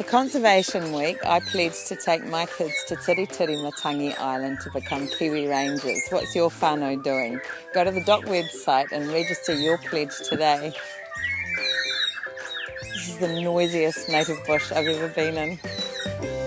For Conservation Week, I pledged to take my kids to Tiritiri Matangi Island to become Kiwi Rangers. What's your whānau doing? Go to the DOC website and register your pledge today. This is the noisiest native bush I've ever been in.